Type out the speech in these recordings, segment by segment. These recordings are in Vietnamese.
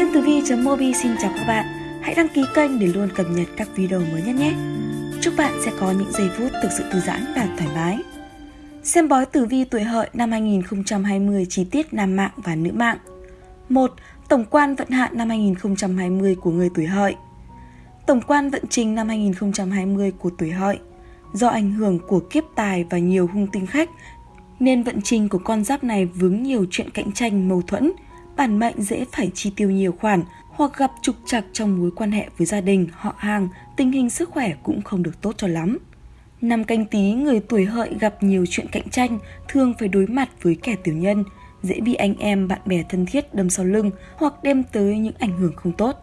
Xuyên Tử Vi.mobi xin chào các bạn. Hãy đăng ký kênh để luôn cập nhật các video mới nhất nhé. Chúc bạn sẽ có những giây phút thực sự thư giãn và thoải mái. Xem bói tử vi tuổi hợi năm 2020 chi tiết nam mạng và nữ mạng. 1. Tổng quan vận hạn năm 2020 của người tuổi hợi. Tổng quan vận trình năm 2020 của tuổi hợi. Do ảnh hưởng của kiếp tài và nhiều hung tinh khách, nên vận trình của con giáp này vướng nhiều chuyện cạnh tranh mâu thuẫn, bản mệnh dễ phải chi tiêu nhiều khoản hoặc gặp trục trặc trong mối quan hệ với gia đình, họ hàng, tình hình sức khỏe cũng không được tốt cho lắm. Năm canh tí, người tuổi hợi gặp nhiều chuyện cạnh tranh, thường phải đối mặt với kẻ tiểu nhân, dễ bị anh em, bạn bè thân thiết đâm sau lưng hoặc đem tới những ảnh hưởng không tốt.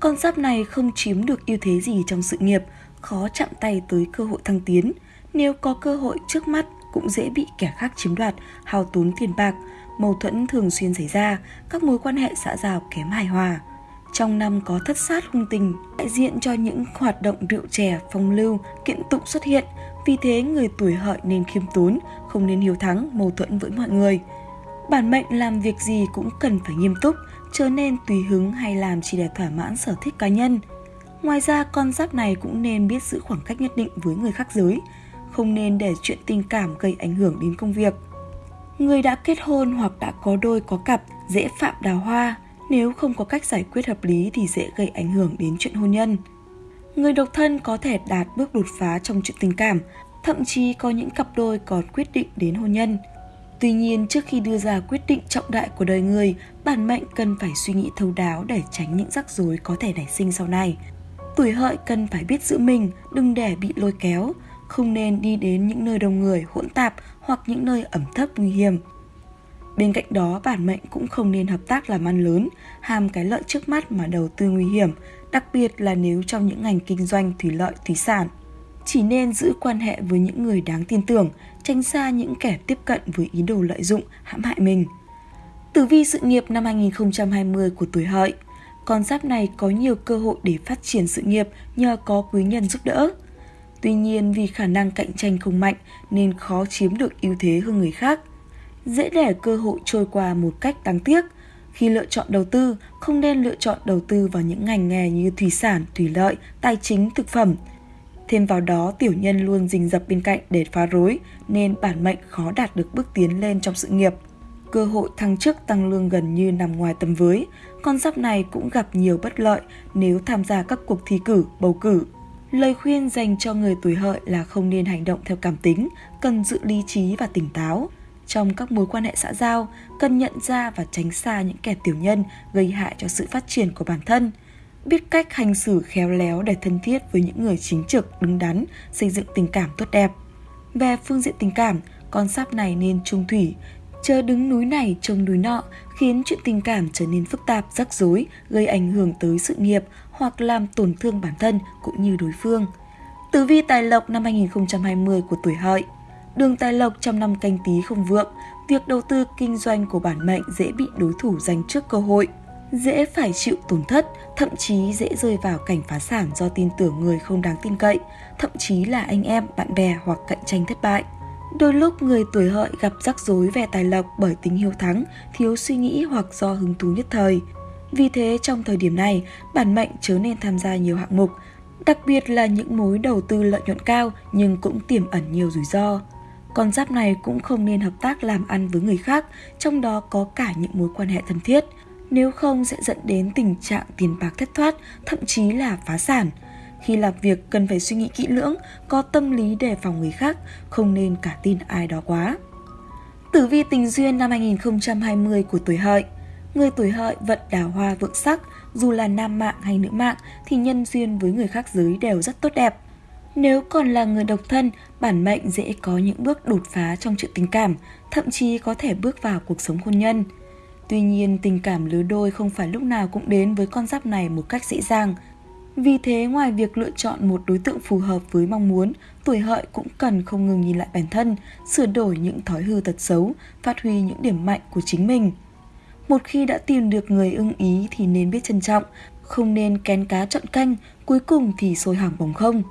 Con giáp này không chiếm được ưu thế gì trong sự nghiệp, khó chạm tay tới cơ hội thăng tiến. Nếu có cơ hội trước mắt cũng dễ bị kẻ khác chiếm đoạt, hao tốn tiền bạc, mâu thuẫn thường xuyên xảy ra, các mối quan hệ xã giao kém hài hòa. Trong năm có thất sát hung tình, đại diện cho những hoạt động rượu chè, phong lưu, kiện tụng xuất hiện. Vì thế người tuổi hợi nên khiêm tốn, không nên hiếu thắng, mâu thuẫn với mọi người. Bản mệnh làm việc gì cũng cần phải nghiêm túc, trở nên tùy hứng hay làm chỉ để thỏa mãn sở thích cá nhân. Ngoài ra, con giáp này cũng nên biết giữ khoảng cách nhất định với người khác giới, không nên để chuyện tình cảm gây ảnh hưởng đến công việc. Người đã kết hôn hoặc đã có đôi có cặp dễ phạm đào hoa, nếu không có cách giải quyết hợp lý thì dễ gây ảnh hưởng đến chuyện hôn nhân. Người độc thân có thể đạt bước đột phá trong chuyện tình cảm, thậm chí có những cặp đôi còn quyết định đến hôn nhân. Tuy nhiên, trước khi đưa ra quyết định trọng đại của đời người, bản mệnh cần phải suy nghĩ thấu đáo để tránh những rắc rối có thể nảy sinh sau này. Tuổi hợi cần phải biết giữ mình, đừng để bị lôi kéo, không nên đi đến những nơi đông người hỗn tạp hoặc những nơi ẩm thấp nguy hiểm. Bên cạnh đó, bản mệnh cũng không nên hợp tác làm ăn lớn, ham cái lợi trước mắt mà đầu tư nguy hiểm, đặc biệt là nếu trong những ngành kinh doanh thủy lợi, thủy sản. Chỉ nên giữ quan hệ với những người đáng tin tưởng, tránh xa những kẻ tiếp cận với ý đồ lợi dụng, hãm hại mình. Tử vi sự nghiệp năm 2020 của tuổi hợi Con giáp này có nhiều cơ hội để phát triển sự nghiệp nhờ có quý nhân giúp đỡ. Tuy nhiên vì khả năng cạnh tranh không mạnh nên khó chiếm được ưu thế hơn người khác. Dễ để cơ hội trôi qua một cách đáng tiếc. Khi lựa chọn đầu tư, không nên lựa chọn đầu tư vào những ngành nghề như thủy sản, thủy lợi, tài chính, thực phẩm. Thêm vào đó, tiểu nhân luôn rình rập bên cạnh để phá rối, nên bản mệnh khó đạt được bước tiến lên trong sự nghiệp. Cơ hội thăng chức tăng lương gần như nằm ngoài tầm với, con giáp này cũng gặp nhiều bất lợi nếu tham gia các cuộc thi cử, bầu cử. Lời khuyên dành cho người tuổi hợi là không nên hành động theo cảm tính, cần giữ lý trí và tỉnh táo. Trong các mối quan hệ xã giao, cần nhận ra và tránh xa những kẻ tiểu nhân gây hại cho sự phát triển của bản thân. Biết cách hành xử khéo léo để thân thiết với những người chính trực, đứng đắn, xây dựng tình cảm tốt đẹp. Về phương diện tình cảm, con sáp này nên trung thủy, chờ đứng núi này trông núi nọ, khiến chuyện tình cảm trở nên phức tạp, rắc rối, gây ảnh hưởng tới sự nghiệp hoặc làm tổn thương bản thân cũng như đối phương. Tử vi tài lộc năm 2020 của tuổi hợi Đường tài lộc trong năm canh tí không vượng, việc đầu tư kinh doanh của bản mệnh dễ bị đối thủ giành trước cơ hội, dễ phải chịu tổn thất, thậm chí dễ rơi vào cảnh phá sản do tin tưởng người không đáng tin cậy, thậm chí là anh em, bạn bè hoặc cạnh tranh thất bại. Đôi lúc người tuổi hợi gặp rắc rối về tài lộc bởi tính hiếu thắng, thiếu suy nghĩ hoặc do hứng thú nhất thời. Vì thế trong thời điểm này, bản mệnh chớ nên tham gia nhiều hạng mục, đặc biệt là những mối đầu tư lợi nhuận cao nhưng cũng tiềm ẩn nhiều rủi ro. Con giáp này cũng không nên hợp tác làm ăn với người khác, trong đó có cả những mối quan hệ thân thiết. Nếu không sẽ dẫn đến tình trạng tiền bạc thất thoát, thậm chí là phá sản. Khi làm việc cần phải suy nghĩ kỹ lưỡng, có tâm lý đề phòng người khác, không nên cả tin ai đó quá. Tử vi tình duyên năm 2020 của tuổi hợi Người tuổi hợi vận đào hoa vượng sắc, dù là nam mạng hay nữ mạng thì nhân duyên với người khác giới đều rất tốt đẹp. Nếu còn là người độc thân, bản mệnh dễ có những bước đột phá trong chuyện tình cảm, thậm chí có thể bước vào cuộc sống hôn nhân. Tuy nhiên, tình cảm lứa đôi không phải lúc nào cũng đến với con giáp này một cách dễ dàng. Vì thế, ngoài việc lựa chọn một đối tượng phù hợp với mong muốn, tuổi hợi cũng cần không ngừng nhìn lại bản thân, sửa đổi những thói hư tật xấu, phát huy những điểm mạnh của chính mình. Một khi đã tìm được người ưng ý thì nên biết trân trọng, không nên kén cá chọn canh, cuối cùng thì sôi hỏng bồng không.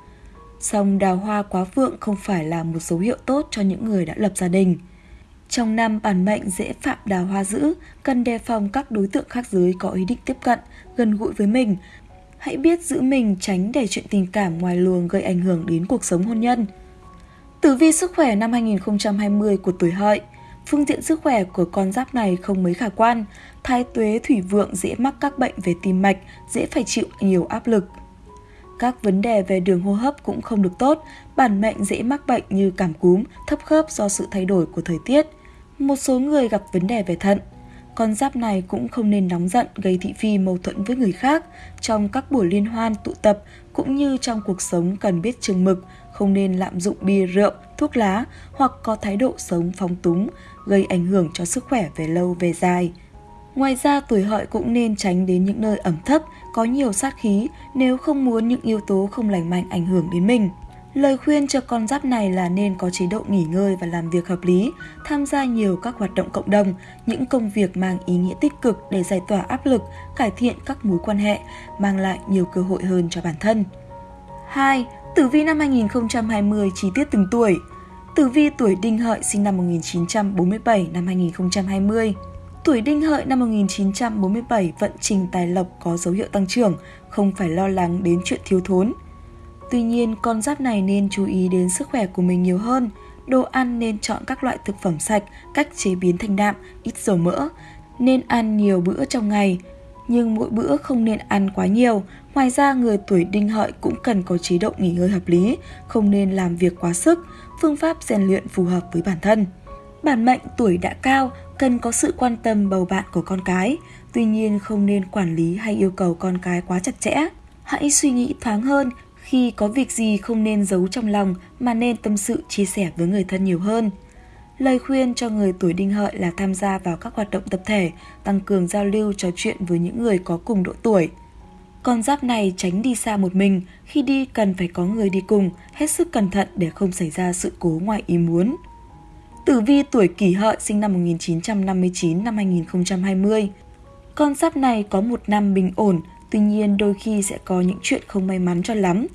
Song đào hoa quá vượng không phải là một dấu hiệu tốt cho những người đã lập gia đình. Trong năm bản mệnh dễ phạm đào hoa dữ, cần đề phòng các đối tượng khác giới có ý định tiếp cận, gần gũi với mình. Hãy biết giữ mình tránh để chuyện tình cảm ngoài luồng gây ảnh hưởng đến cuộc sống hôn nhân. Tử vi sức khỏe năm 2020 của tuổi hợi Phương diện sức khỏe của con giáp này không mấy khả quan. Thái tuế thủy vượng dễ mắc các bệnh về tim mạch, dễ phải chịu nhiều áp lực. Các vấn đề về đường hô hấp cũng không được tốt, bản mệnh dễ mắc bệnh như cảm cúm, thấp khớp do sự thay đổi của thời tiết. Một số người gặp vấn đề về thận. Con giáp này cũng không nên nóng giận gây thị phi mâu thuẫn với người khác. Trong các buổi liên hoan, tụ tập cũng như trong cuộc sống cần biết chừng mực, không nên lạm dụng bia rượu, thuốc lá hoặc có thái độ sống phóng túng, gây ảnh hưởng cho sức khỏe về lâu về dài. Ngoài ra, tuổi hợi cũng nên tránh đến những nơi ẩm thấp, có nhiều sát khí nếu không muốn những yếu tố không lành mạnh ảnh hưởng đến mình. Lời khuyên cho con giáp này là nên có chế độ nghỉ ngơi và làm việc hợp lý, tham gia nhiều các hoạt động cộng đồng, những công việc mang ý nghĩa tích cực để giải tỏa áp lực, cải thiện các mối quan hệ, mang lại nhiều cơ hội hơn cho bản thân. 2. Tử vi năm 2020 chi tiết từng tuổi Tử vi tuổi Đinh Hợi sinh năm 1947 năm 2020 Tuổi Đinh Hợi năm 1947 vận trình tài lộc có dấu hiệu tăng trưởng, không phải lo lắng đến chuyện thiếu thốn. Tuy nhiên, con giáp này nên chú ý đến sức khỏe của mình nhiều hơn. Đồ ăn nên chọn các loại thực phẩm sạch, cách chế biến thanh đạm, ít dầu mỡ. Nên ăn nhiều bữa trong ngày, nhưng mỗi bữa không nên ăn quá nhiều. Ngoài ra, người tuổi đinh hợi cũng cần có chế độ nghỉ ngơi hợp lý, không nên làm việc quá sức, phương pháp rèn luyện phù hợp với bản thân. Bản mệnh tuổi đã cao, cần có sự quan tâm bầu bạn của con cái, tuy nhiên không nên quản lý hay yêu cầu con cái quá chặt chẽ. Hãy suy nghĩ thoáng hơn, khi có việc gì không nên giấu trong lòng mà nên tâm sự chia sẻ với người thân nhiều hơn. Lời khuyên cho người tuổi đinh hợi là tham gia vào các hoạt động tập thể, tăng cường giao lưu trò chuyện với những người có cùng độ tuổi. Con giáp này tránh đi xa một mình, khi đi cần phải có người đi cùng, hết sức cẩn thận để không xảy ra sự cố ngoài ý muốn. Tử vi tuổi kỷ hợi sinh năm 1959 năm 2020. Con giáp này có một năm bình ổn, tuy nhiên đôi khi sẽ có những chuyện không may mắn cho lắm.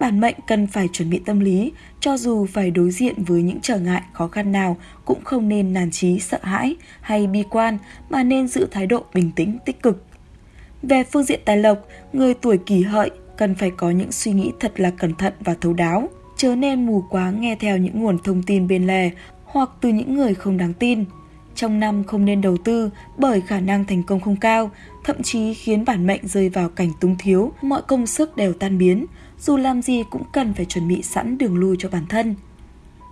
Bản mệnh cần phải chuẩn bị tâm lý, cho dù phải đối diện với những trở ngại khó khăn nào cũng không nên nản trí sợ hãi hay bi quan mà nên giữ thái độ bình tĩnh tích cực. Về phương diện tài lộc, người tuổi kỷ hợi cần phải có những suy nghĩ thật là cẩn thận và thấu đáo, chớ nên mù quáng nghe theo những nguồn thông tin bên lề hoặc từ những người không đáng tin. Trong năm không nên đầu tư bởi khả năng thành công không cao, thậm chí khiến bản mệnh rơi vào cảnh túng thiếu, mọi công sức đều tan biến, dù làm gì cũng cần phải chuẩn bị sẵn đường lui cho bản thân.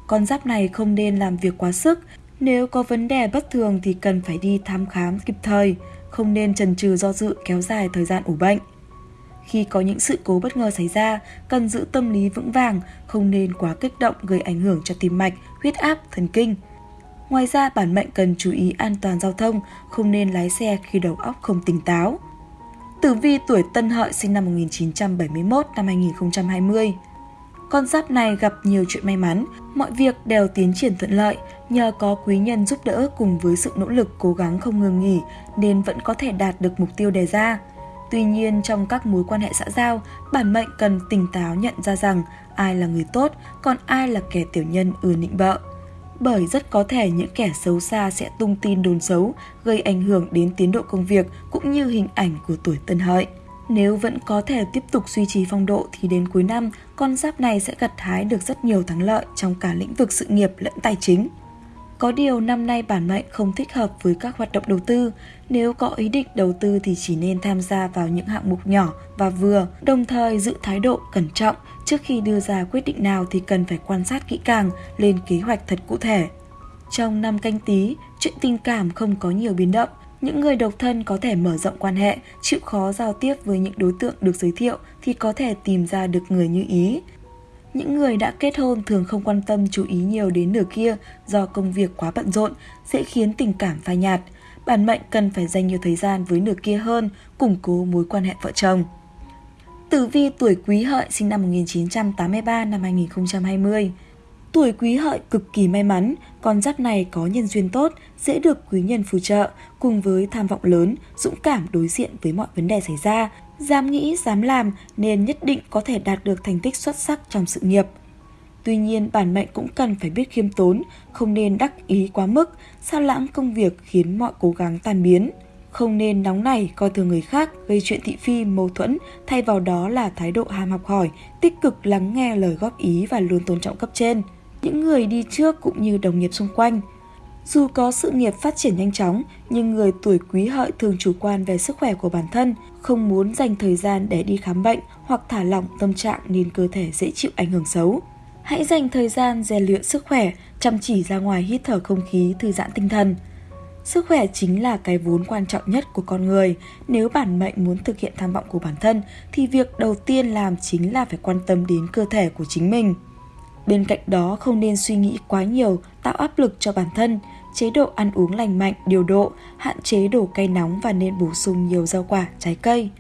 Con giáp này không nên làm việc quá sức, nếu có vấn đề bất thường thì cần phải đi thăm khám kịp thời, không nên chần chừ do dự kéo dài thời gian ủ bệnh. Khi có những sự cố bất ngờ xảy ra, cần giữ tâm lý vững vàng, không nên quá kích động gây ảnh hưởng cho tim mạch, huyết áp, thần kinh. Ngoài ra, bản mệnh cần chú ý an toàn giao thông, không nên lái xe khi đầu óc không tỉnh táo. Tử vi tuổi Tân Hợi sinh năm 1971 năm 2020. Con giáp này gặp nhiều chuyện may mắn, mọi việc đều tiến triển thuận lợi nhờ có quý nhân giúp đỡ cùng với sự nỗ lực cố gắng không ngừng nghỉ nên vẫn có thể đạt được mục tiêu đề ra. Tuy nhiên trong các mối quan hệ xã giao, bản mệnh cần tỉnh táo nhận ra rằng ai là người tốt, còn ai là kẻ tiểu nhân ưa nịnh bợ. Bởi rất có thể những kẻ xấu xa sẽ tung tin đồn xấu, gây ảnh hưởng đến tiến độ công việc cũng như hình ảnh của tuổi tân hợi. Nếu vẫn có thể tiếp tục duy trì phong độ thì đến cuối năm, con giáp này sẽ gặt hái được rất nhiều thắng lợi trong cả lĩnh vực sự nghiệp lẫn tài chính. Có điều năm nay bản mệnh không thích hợp với các hoạt động đầu tư. Nếu có ý định đầu tư thì chỉ nên tham gia vào những hạng mục nhỏ và vừa, đồng thời giữ thái độ cẩn trọng trước khi đưa ra quyết định nào thì cần phải quan sát kỹ càng, lên kế hoạch thật cụ thể. Trong năm canh tí, chuyện tình cảm không có nhiều biến động, những người độc thân có thể mở rộng quan hệ, chịu khó giao tiếp với những đối tượng được giới thiệu thì có thể tìm ra được người như ý. Những người đã kết hôn thường không quan tâm chú ý nhiều đến nửa kia do công việc quá bận rộn, sẽ khiến tình cảm phai nhạt. Bản mệnh cần phải dành nhiều thời gian với nửa kia hơn, củng cố mối quan hệ vợ chồng. Tử vi tuổi quý hợi sinh năm 1983 năm 2020 Tuổi quý hợi cực kỳ may mắn, con giáp này có nhân duyên tốt, dễ được quý nhân phù trợ, cùng với tham vọng lớn, dũng cảm đối diện với mọi vấn đề xảy ra, dám nghĩ, dám làm nên nhất định có thể đạt được thành tích xuất sắc trong sự nghiệp. Tuy nhiên, bản mệnh cũng cần phải biết khiêm tốn, không nên đắc ý quá mức, sao lãng công việc khiến mọi cố gắng tan biến. Không nên nóng nảy coi thường người khác, gây chuyện thị phi, mâu thuẫn, thay vào đó là thái độ ham học hỏi, tích cực lắng nghe lời góp ý và luôn tôn trọng cấp trên. Những người đi trước cũng như đồng nghiệp xung quanh. Dù có sự nghiệp phát triển nhanh chóng, nhưng người tuổi quý hợi thường chủ quan về sức khỏe của bản thân, không muốn dành thời gian để đi khám bệnh hoặc thả lỏng tâm trạng nên cơ thể dễ chịu ảnh hưởng xấu. Hãy dành thời gian rèn luyện sức khỏe, chăm chỉ ra ngoài hít thở không khí, thư giãn tinh thần. Sức khỏe chính là cái vốn quan trọng nhất của con người. Nếu bản mệnh muốn thực hiện tham vọng của bản thân thì việc đầu tiên làm chính là phải quan tâm đến cơ thể của chính mình. Bên cạnh đó không nên suy nghĩ quá nhiều, tạo áp lực cho bản thân, chế độ ăn uống lành mạnh, điều độ, hạn chế đồ cay nóng và nên bổ sung nhiều rau quả, trái cây.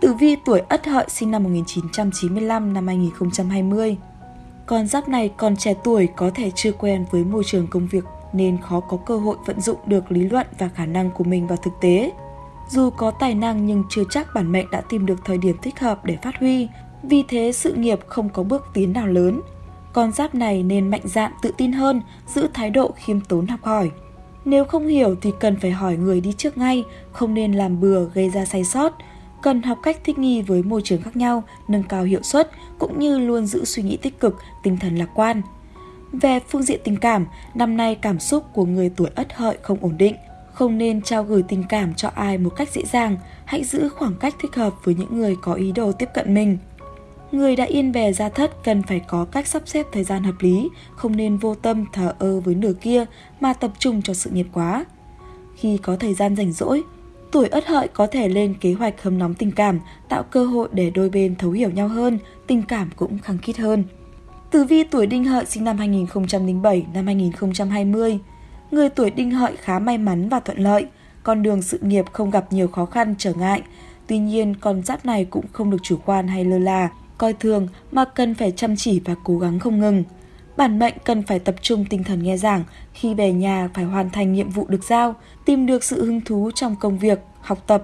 Tử vi tuổi Ất Hợi sinh năm 1995 năm 2020 con giáp này còn trẻ tuổi có thể chưa quen với môi trường công việc nên khó có cơ hội vận dụng được lý luận và khả năng của mình vào thực tế. Dù có tài năng nhưng chưa chắc bản mệnh đã tìm được thời điểm thích hợp để phát huy, vì thế sự nghiệp không có bước tiến nào lớn. Con giáp này nên mạnh dạn tự tin hơn, giữ thái độ khiêm tốn học hỏi. Nếu không hiểu thì cần phải hỏi người đi trước ngay, không nên làm bừa gây ra sai sót, cần học cách thích nghi với môi trường khác nhau, nâng cao hiệu suất cũng như luôn giữ suy nghĩ tích cực, tinh thần lạc quan. Về phương diện tình cảm, năm nay cảm xúc của người tuổi Ất Hợi không ổn định, không nên trao gửi tình cảm cho ai một cách dễ dàng, hãy giữ khoảng cách thích hợp với những người có ý đồ tiếp cận mình. Người đã yên bè ra thất cần phải có cách sắp xếp thời gian hợp lý, không nên vô tâm thờ ơ với nửa kia mà tập trung cho sự nghiệp quá. Khi có thời gian rảnh rỗi, Tuổi ất hợi có thể lên kế hoạch hâm nóng tình cảm, tạo cơ hội để đôi bên thấu hiểu nhau hơn, tình cảm cũng khăng khít hơn. Tử vi tuổi đinh hợi sinh năm 2007 năm 2020 Người tuổi đinh hợi khá may mắn và thuận lợi, con đường sự nghiệp không gặp nhiều khó khăn trở ngại. Tuy nhiên, con giáp này cũng không được chủ quan hay lơ là, coi thường mà cần phải chăm chỉ và cố gắng không ngừng. Bản mệnh cần phải tập trung tinh thần nghe giảng, khi về nhà phải hoàn thành nhiệm vụ được giao, tìm được sự hứng thú trong công việc, học tập.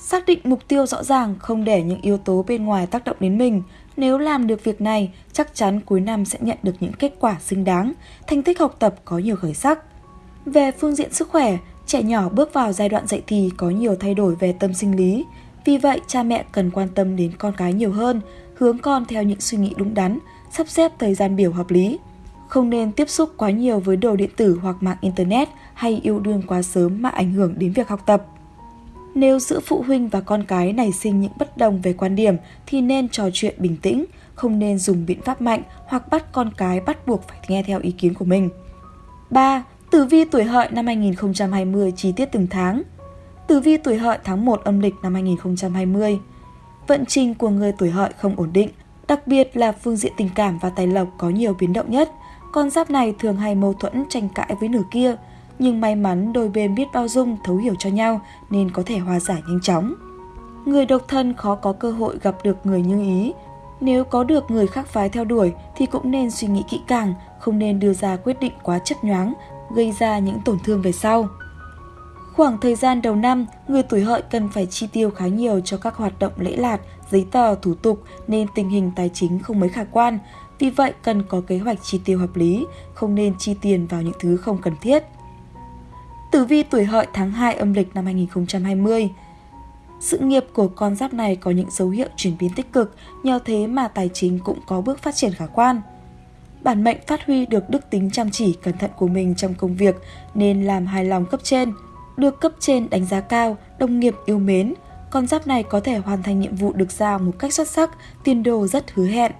Xác định mục tiêu rõ ràng, không để những yếu tố bên ngoài tác động đến mình. Nếu làm được việc này, chắc chắn cuối năm sẽ nhận được những kết quả xứng đáng, thành tích học tập có nhiều khởi sắc. Về phương diện sức khỏe, trẻ nhỏ bước vào giai đoạn dậy thì có nhiều thay đổi về tâm sinh lý. Vì vậy, cha mẹ cần quan tâm đến con cái nhiều hơn, hướng con theo những suy nghĩ đúng đắn, sắp xếp thời gian biểu hợp lý. Không nên tiếp xúc quá nhiều với đồ điện tử hoặc mạng Internet hay yêu đương quá sớm mà ảnh hưởng đến việc học tập. Nếu giữa phụ huynh và con cái nảy sinh những bất đồng về quan điểm thì nên trò chuyện bình tĩnh, không nên dùng biện pháp mạnh hoặc bắt con cái bắt buộc phải nghe theo ý kiến của mình. 3. Tử vi tuổi hợi năm 2020 chi tiết từng tháng Tử vi tuổi hợi tháng 1 âm lịch năm 2020 Vận trình của người tuổi hợi không ổn định, đặc biệt là phương diện tình cảm và tài lộc có nhiều biến động nhất – con giáp này thường hay mâu thuẫn tranh cãi với nửa kia, nhưng may mắn đôi bên biết bao dung, thấu hiểu cho nhau nên có thể hòa giải nhanh chóng. Người độc thân khó có cơ hội gặp được người như ý. Nếu có được người khác phái theo đuổi thì cũng nên suy nghĩ kỹ càng, không nên đưa ra quyết định quá chấp nhoáng, gây ra những tổn thương về sau. Khoảng thời gian đầu năm, người tuổi hợi cần phải chi tiêu khá nhiều cho các hoạt động lễ lạt, giấy tờ, thủ tục nên tình hình tài chính không mấy khả quan, vì vậy cần có kế hoạch chi tiêu hợp lý, không nên chi tiền vào những thứ không cần thiết. Tử vi tuổi hợi tháng 2 âm lịch năm 2020 Sự nghiệp của con giáp này có những dấu hiệu chuyển biến tích cực, nhờ thế mà tài chính cũng có bước phát triển khả quan. Bản mệnh phát huy được đức tính chăm chỉ cẩn thận của mình trong công việc nên làm hài lòng cấp trên. Được cấp trên đánh giá cao, đồng nghiệp yêu mến, con giáp này có thể hoàn thành nhiệm vụ được giao một cách xuất sắc, tiền đồ rất hứa hẹn.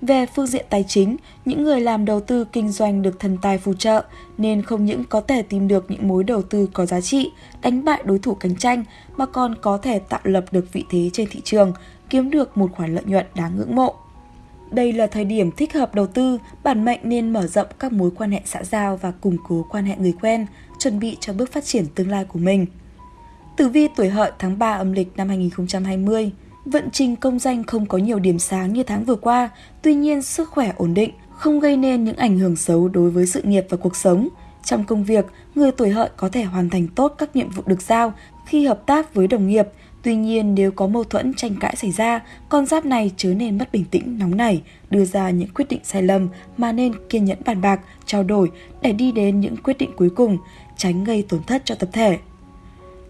Về phương diện tài chính, những người làm đầu tư kinh doanh được thần tài phù trợ nên không những có thể tìm được những mối đầu tư có giá trị, đánh bại đối thủ cạnh tranh mà còn có thể tạo lập được vị thế trên thị trường, kiếm được một khoản lợi nhuận đáng ngưỡng mộ. Đây là thời điểm thích hợp đầu tư, bản mệnh nên mở rộng các mối quan hệ xã giao và củng cố quan hệ người quen, chuẩn bị cho bước phát triển tương lai của mình. Tử vi tuổi hợi tháng 3 âm lịch năm 2020 Vận trình công danh không có nhiều điểm sáng như tháng vừa qua, tuy nhiên sức khỏe ổn định, không gây nên những ảnh hưởng xấu đối với sự nghiệp và cuộc sống. Trong công việc, người tuổi hợi có thể hoàn thành tốt các nhiệm vụ được giao khi hợp tác với đồng nghiệp, Tuy nhiên nếu có mâu thuẫn tranh cãi xảy ra, con giáp này chớ nên mất bình tĩnh, nóng nảy, đưa ra những quyết định sai lầm mà nên kiên nhẫn bàn bạc, trao đổi để đi đến những quyết định cuối cùng, tránh gây tổn thất cho tập thể.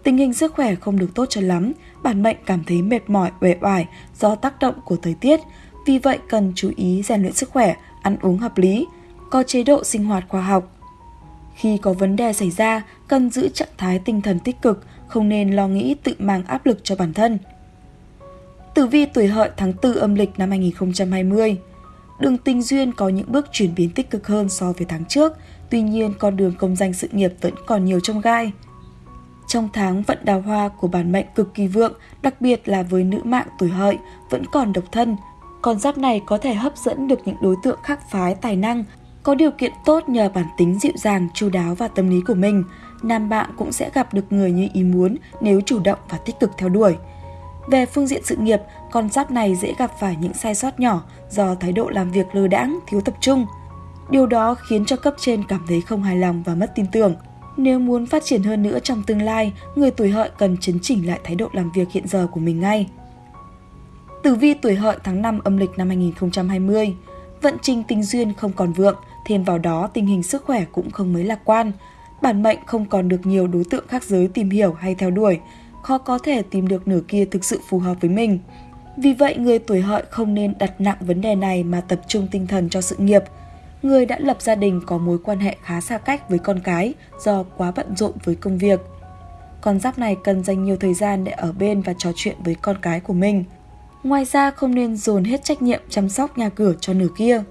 Tình hình sức khỏe không được tốt cho lắm, bản mệnh cảm thấy mệt mỏi, uể oải do tác động của thời tiết, vì vậy cần chú ý rèn luyện sức khỏe, ăn uống hợp lý, có chế độ sinh hoạt khoa học. Khi có vấn đề xảy ra, cần giữ trạng thái tinh thần tích cực, không nên lo nghĩ tự mang áp lực cho bản thân. Tử vi tuổi hợi tháng 4 âm lịch năm 2020 Đường tình duyên có những bước chuyển biến tích cực hơn so với tháng trước, tuy nhiên con đường công danh sự nghiệp vẫn còn nhiều trong gai. Trong tháng vận đào hoa của bản mệnh cực kỳ vượng, đặc biệt là với nữ mạng tuổi hợi, vẫn còn độc thân. Con giáp này có thể hấp dẫn được những đối tượng khác phái tài năng, có điều kiện tốt nhờ bản tính dịu dàng, chu đáo và tâm lý của mình. Nam bạn cũng sẽ gặp được người như ý muốn nếu chủ động và tích cực theo đuổi. Về phương diện sự nghiệp, con giáp này dễ gặp phải những sai sót nhỏ do thái độ làm việc lơ đãng, thiếu tập trung. Điều đó khiến cho cấp trên cảm thấy không hài lòng và mất tin tưởng. Nếu muốn phát triển hơn nữa trong tương lai, người tuổi hợi cần chấn chỉnh lại thái độ làm việc hiện giờ của mình ngay. Tử vi tuổi hợi tháng 5 âm lịch năm 2020 Vận trình tình duyên không còn vượng, thêm vào đó tình hình sức khỏe cũng không mấy lạc quan. Bản mệnh không còn được nhiều đối tượng khác giới tìm hiểu hay theo đuổi, khó có thể tìm được nửa kia thực sự phù hợp với mình. Vì vậy, người tuổi hợi không nên đặt nặng vấn đề này mà tập trung tinh thần cho sự nghiệp. Người đã lập gia đình có mối quan hệ khá xa cách với con cái do quá bận rộn với công việc. Con giáp này cần dành nhiều thời gian để ở bên và trò chuyện với con cái của mình. Ngoài ra không nên dồn hết trách nhiệm chăm sóc nhà cửa cho nửa kia.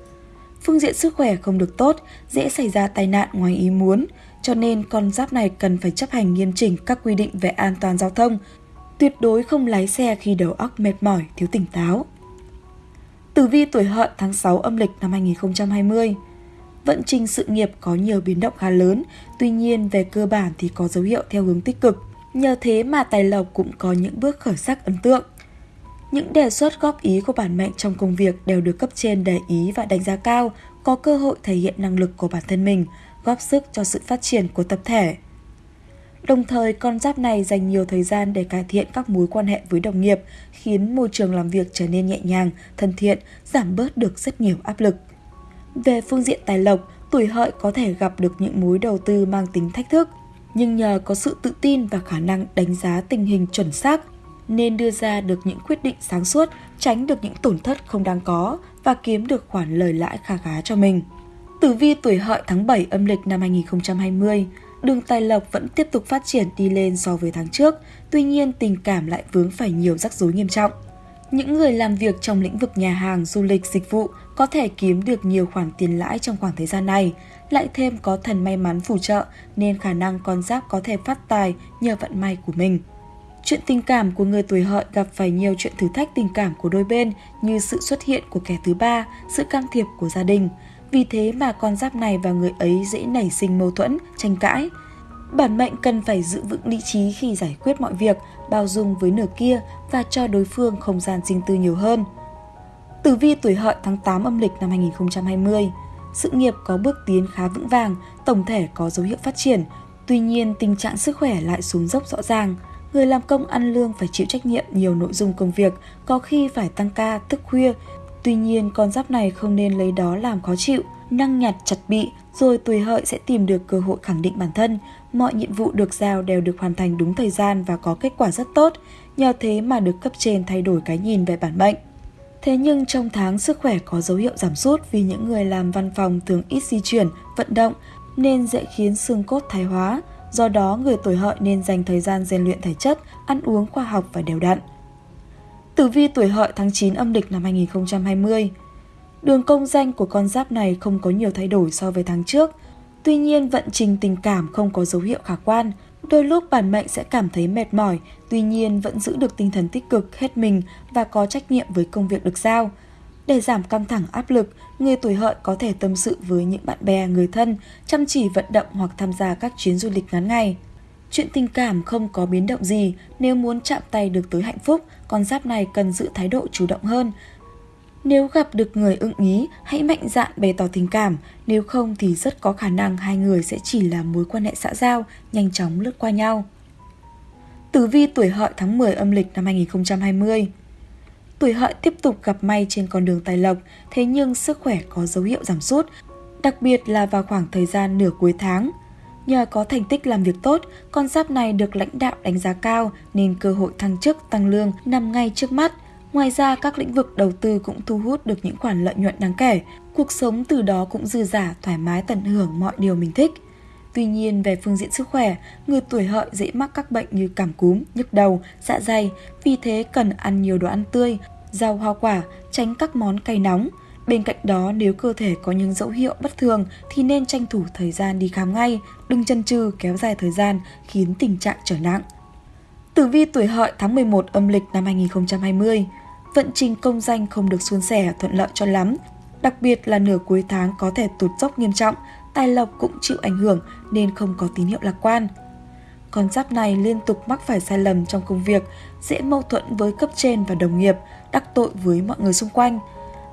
Phương diện sức khỏe không được tốt, dễ xảy ra tai nạn ngoài ý muốn, cho nên con giáp này cần phải chấp hành nghiêm chỉnh các quy định về an toàn giao thông, tuyệt đối không lái xe khi đầu óc mệt mỏi, thiếu tỉnh táo. Tử vi tuổi hợi tháng 6 âm lịch năm 2020 Vận trình sự nghiệp có nhiều biến động khá lớn, tuy nhiên về cơ bản thì có dấu hiệu theo hướng tích cực. Nhờ thế mà tài lộc cũng có những bước khởi sắc ấn tượng. Những đề xuất góp ý của bản mệnh trong công việc đều được cấp trên để ý và đánh giá cao, có cơ hội thể hiện năng lực của bản thân mình, góp sức cho sự phát triển của tập thể. Đồng thời, con giáp này dành nhiều thời gian để cải thiện các mối quan hệ với đồng nghiệp, khiến môi trường làm việc trở nên nhẹ nhàng, thân thiện, giảm bớt được rất nhiều áp lực. Về phương diện tài lộc, tuổi hợi có thể gặp được những mối đầu tư mang tính thách thức, nhưng nhờ có sự tự tin và khả năng đánh giá tình hình chuẩn xác nên đưa ra được những quyết định sáng suốt, tránh được những tổn thất không đáng có và kiếm được khoản lời lãi kha khá cho mình. Tử vi tuổi hợi tháng 7 âm lịch năm 2020, đường tài lộc vẫn tiếp tục phát triển đi lên so với tháng trước, tuy nhiên tình cảm lại vướng phải nhiều rắc rối nghiêm trọng. Những người làm việc trong lĩnh vực nhà hàng, du lịch, dịch vụ có thể kiếm được nhiều khoản tiền lãi trong khoảng thời gian này, lại thêm có thần may mắn phù trợ nên khả năng con giáp có thể phát tài nhờ vận may của mình. Chuyện tình cảm của người tuổi hợi gặp phải nhiều chuyện thử thách tình cảm của đôi bên như sự xuất hiện của kẻ thứ ba, sự can thiệp của gia đình. Vì thế mà con giáp này và người ấy dễ nảy sinh mâu thuẫn, tranh cãi. Bản mệnh cần phải giữ vững lý trí khi giải quyết mọi việc, bao dung với nửa kia và cho đối phương không gian riêng tư nhiều hơn. Tử vi tuổi hợi tháng 8 âm lịch năm 2020 Sự nghiệp có bước tiến khá vững vàng, tổng thể có dấu hiệu phát triển, tuy nhiên tình trạng sức khỏe lại xuống dốc rõ ràng – người làm công ăn lương phải chịu trách nhiệm nhiều nội dung công việc, có khi phải tăng ca, thức khuya. Tuy nhiên, con giáp này không nên lấy đó làm khó chịu, năng nhặt chặt bị, rồi tuổi hợi sẽ tìm được cơ hội khẳng định bản thân. Mọi nhiệm vụ được giao đều được hoàn thành đúng thời gian và có kết quả rất tốt, nhờ thế mà được cấp trên thay đổi cái nhìn về bản mệnh. Thế nhưng trong tháng sức khỏe có dấu hiệu giảm sút vì những người làm văn phòng thường ít di chuyển, vận động nên dễ khiến xương cốt thái hóa. Do đó, người tuổi hợi nên dành thời gian rèn luyện thể chất, ăn uống khoa học và đều đặn. Tử vi tuổi hợi tháng 9 âm lịch năm 2020 Đường công danh của con giáp này không có nhiều thay đổi so với tháng trước. Tuy nhiên, vận trình tình cảm không có dấu hiệu khả quan. Đôi lúc bản mệnh sẽ cảm thấy mệt mỏi, tuy nhiên vẫn giữ được tinh thần tích cực, hết mình và có trách nhiệm với công việc được giao. Để giảm căng thẳng áp lực, người tuổi hợi có thể tâm sự với những bạn bè, người thân, chăm chỉ vận động hoặc tham gia các chuyến du lịch ngắn ngày. Chuyện tình cảm không có biến động gì, nếu muốn chạm tay được tới hạnh phúc, con giáp này cần giữ thái độ chủ động hơn. Nếu gặp được người ưng ý, hãy mạnh dạn bày tỏ tình cảm, nếu không thì rất có khả năng hai người sẽ chỉ là mối quan hệ xã giao, nhanh chóng lướt qua nhau. Tử vi tuổi hợi tháng 10 âm lịch năm 2020 Tuổi hợi tiếp tục gặp may trên con đường tài lộc, thế nhưng sức khỏe có dấu hiệu giảm sút, đặc biệt là vào khoảng thời gian nửa cuối tháng. Nhờ có thành tích làm việc tốt, con giáp này được lãnh đạo đánh giá cao nên cơ hội thăng chức, tăng lương nằm ngay trước mắt. Ngoài ra, các lĩnh vực đầu tư cũng thu hút được những khoản lợi nhuận đáng kể. Cuộc sống từ đó cũng dư giả, thoải mái tận hưởng mọi điều mình thích. Tuy nhiên, về phương diện sức khỏe, người tuổi hợi dễ mắc các bệnh như cảm cúm, nhức đầu, dạ dày, vì thế cần ăn nhiều đồ ăn tươi, rau hoa quả, tránh các món cay nóng. Bên cạnh đó, nếu cơ thể có những dấu hiệu bất thường thì nên tranh thủ thời gian đi khám ngay, đừng chần chừ kéo dài thời gian khiến tình trạng trở nặng. Tử vi tuổi hợi tháng 11 âm lịch năm 2020 Vận trình công danh không được suôn sẻ thuận lợi cho lắm, đặc biệt là nửa cuối tháng có thể tụt dốc nghiêm trọng, tài lộc cũng chịu ảnh hưởng nên không có tín hiệu lạc quan. Con giáp này liên tục mắc phải sai lầm trong công việc, dễ mâu thuẫn với cấp trên và đồng nghiệp, đắc tội với mọi người xung quanh.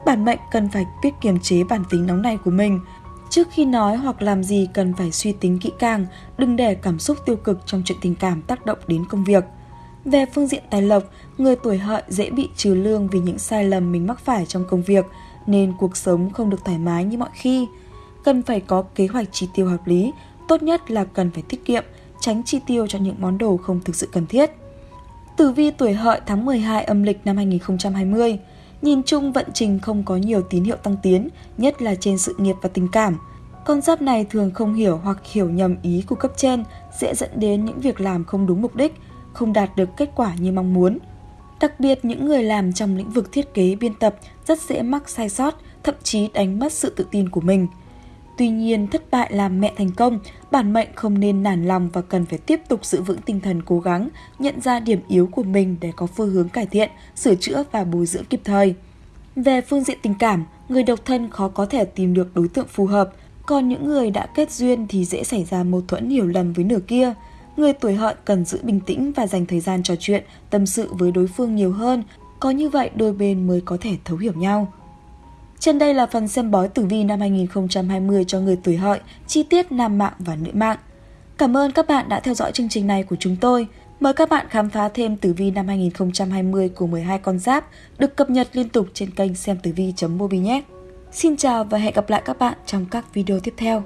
Bản mệnh cần phải biết kiềm chế bản tính nóng này của mình. Trước khi nói hoặc làm gì cần phải suy tính kỹ càng, đừng để cảm xúc tiêu cực trong chuyện tình cảm tác động đến công việc. Về phương diện tài lộc, người tuổi hợi dễ bị trừ lương vì những sai lầm mình mắc phải trong công việc, nên cuộc sống không được thoải mái như mọi khi. Cần phải có kế hoạch chi tiêu hợp lý, tốt nhất là cần phải tiết kiệm, tránh chi tiêu cho những món đồ không thực sự cần thiết. Tử vi tuổi hợi tháng 12 âm lịch năm 2020 Nhìn chung vận trình không có nhiều tín hiệu tăng tiến, nhất là trên sự nghiệp và tình cảm. Con giáp này thường không hiểu hoặc hiểu nhầm ý của cấp trên, dễ dẫn đến những việc làm không đúng mục đích, không đạt được kết quả như mong muốn. Đặc biệt những người làm trong lĩnh vực thiết kế biên tập rất dễ mắc sai sót, thậm chí đánh mất sự tự tin của mình. Tuy nhiên, thất bại làm mẹ thành công, bản mệnh không nên nản lòng và cần phải tiếp tục giữ vững tinh thần cố gắng, nhận ra điểm yếu của mình để có phương hướng cải thiện, sửa chữa và bồi dưỡng kịp thời. Về phương diện tình cảm, người độc thân khó có thể tìm được đối tượng phù hợp, còn những người đã kết duyên thì dễ xảy ra mâu thuẫn hiểu lầm với nửa kia. Người tuổi hợi cần giữ bình tĩnh và dành thời gian trò chuyện, tâm sự với đối phương nhiều hơn, có như vậy đôi bên mới có thể thấu hiểu nhau. Trên đây là phần xem bói tử vi năm 2020 cho người tuổi hợi, chi tiết nam mạng và nữ mạng. Cảm ơn các bạn đã theo dõi chương trình này của chúng tôi. Mời các bạn khám phá thêm tử vi năm 2020 của 12 con giáp được cập nhật liên tục trên kênh xem tử vi.mobi nhé. Xin chào và hẹn gặp lại các bạn trong các video tiếp theo.